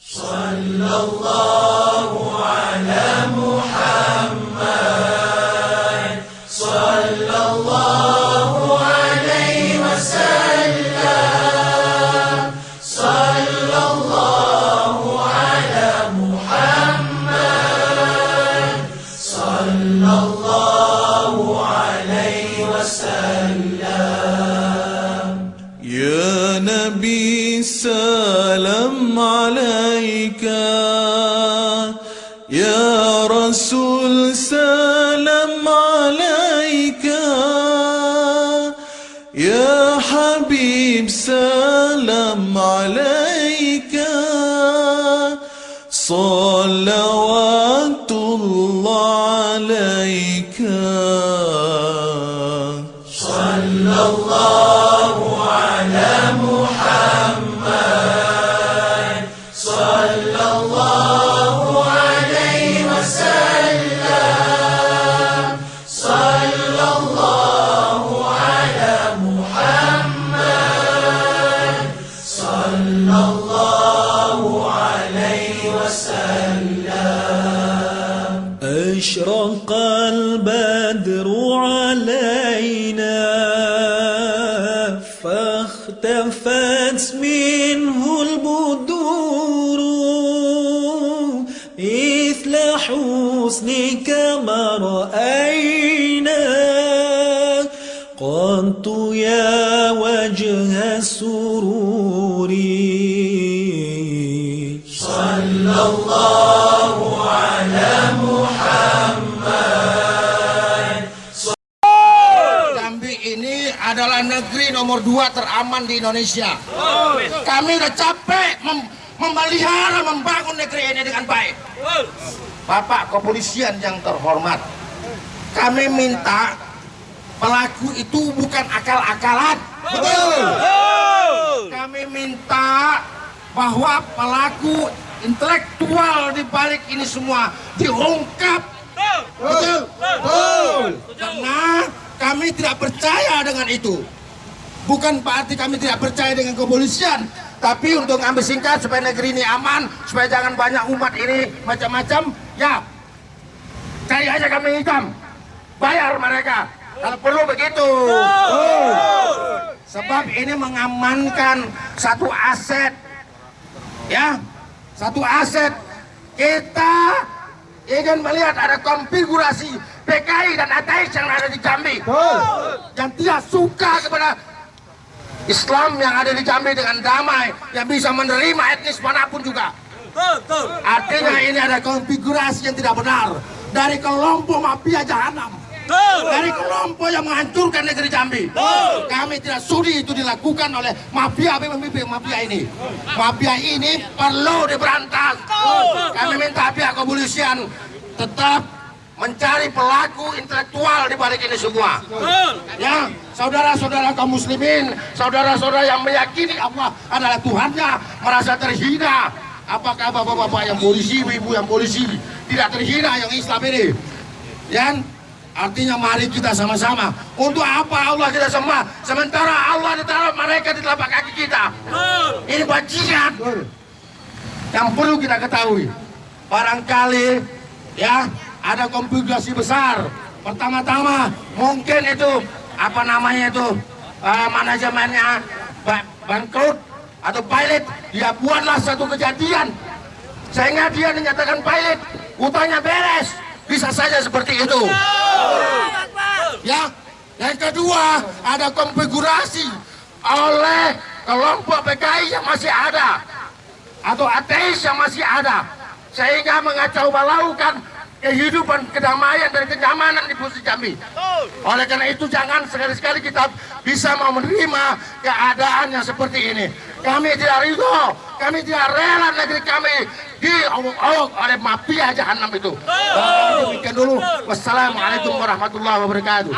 صلى الله عليك يا رسول سلام عليك. يا حبيب سلام عليك. صلوات الله عليك. أشرق فاختفت منه البدور مثل حسنك ما رأينا. قلت يا وجه السرور Jambi negeri nomor dua teraman di Indonesia. Kami udah capek mem- memelihara, membangun negeri ini dengan baik. Bapak kepolisian yang terhormat, kami minta pelaku itu bukan akal-akalan. Betul. Kami minta bahwa pelaku intelektual di balik ini semua diungkap. Betul. Betul. Karena kami tidak percaya dengan itu. Bukan berarti kami tidak percaya dengan kepolisian, tapi untuk ambil singkat supaya negeri ini aman, supaya jangan banyak umat ini macam-macam, ya cari aja kami hitam, bayar mereka. Kalau perlu begitu. Oh. Sebab ini mengamankan satu aset, ya, satu aset kita ingin melihat ada konfigurasi PKI dan ATS yang ada di Jambi yang tidak suka kepada Islam yang ada di Jambi dengan damai yang bisa menerima etnis mana pun juga. Artinya ini ada konfigurasi yang tidak benar dari kelompok mafia jahanam. Dari kelompok yang menghancurkan negeri Jambi. Kami tidak sudi itu dilakukan oleh mafia pemimpin mafia ini. Mafia ini perlu diberantas. Kami minta pihak kepolisian tetap mencari pelaku intelektual di balik ini semua. Ya saudara-saudara kaum muslimin saudara-saudara yang meyakini Allah adalah Tuhannya merasa terhina. Apakah bapak-bapak yang polisi ibu yang polisi tidak terhina yang Islam ini? Ya artinya mari kita sama-sama. Untuk apa Allah kita semua sementara Allah ditaruh mereka di telapak kaki kita. Ini bajingan. Yang perlu kita ketahui barangkali ya ada konfigurasi besar. Pertama-tama mungkin itu apa namanya itu eh, manajemennya ba- bangkrut atau pilot dia buatlah satu kejadian. Sehingga dia dinyatakan pilot utangnya beres. Bisa saja seperti itu. Ya yang kedua ada konfigurasi oleh kelompok PKI yang masih ada atau ateis yang masih ada. Sehingga mengacau balaukan kehidupan kedamaian dan kenyamanan di Pulau Jambi. Oleh karena itu jangan sekali-sekali kita bisa mau menerima keadaan yang seperti ini. Kami tidak ridho, kami tidak rela negeri kami diolok-olok oleh mafia jahanam itu. Demikian dulu. Wassalamualaikum warahmatullahi wabarakatuh.